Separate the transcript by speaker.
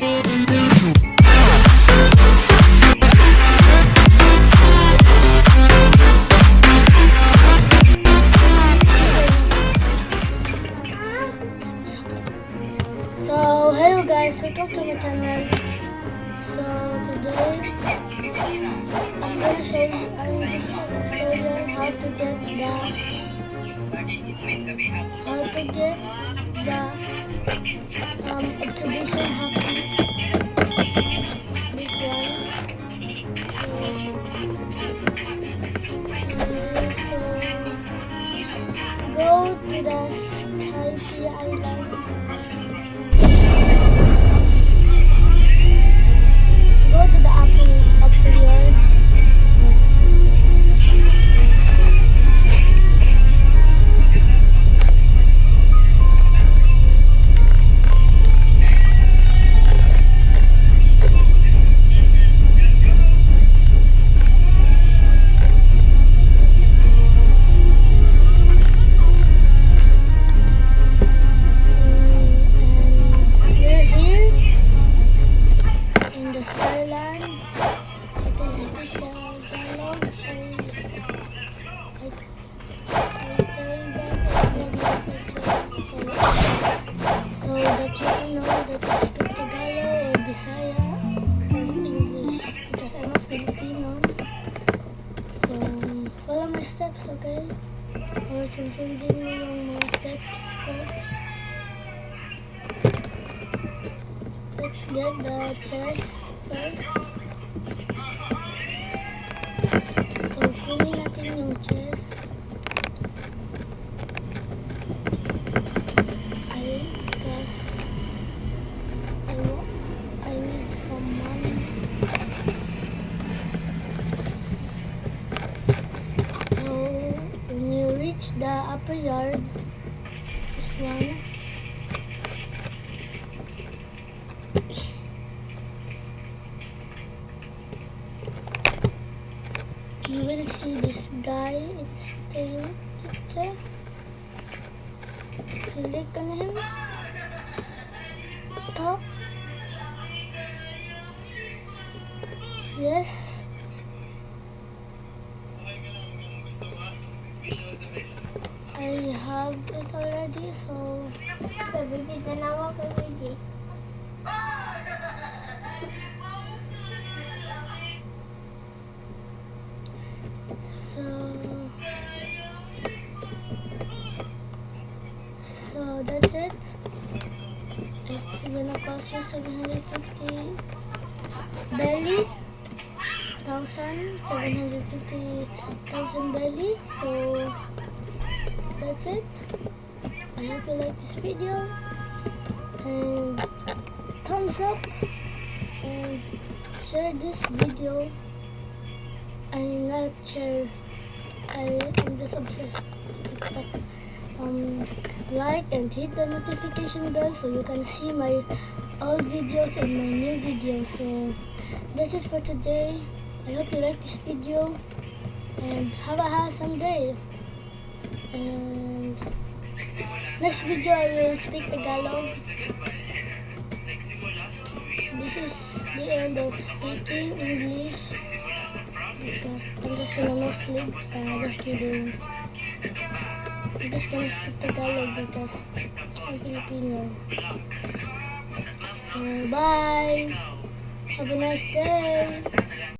Speaker 1: So, hello guys, welcome to my channel. So, today, I'm gonna show you, I'm this is a tutorial how to get the, how to get the, um, exhibition Haki. Steps. Let's get the chest first. The yard, this one, you will see this guy. It's tail picture. Click on him. Talk. Yes. Have already, so
Speaker 2: Pabili ka na ako, pabili.
Speaker 1: so so that's it. It's gonna cost you 750 Beli, thousand, 750 thousand Beli. So that's it. I hope you like this video and thumbs up and share this video. I'm not share. Am just obsessed. Um, like and hit the notification bell so you can see my old videos and my new videos. So that's it for today. I hope you like this video and have a awesome day. And next video I will speak Tagalog. This is the end of speaking English because I'm just gonna no split. Uh, just kidding. I'm just gonna speak Tagalog because I'm Filipino. So bye. Have a nice day.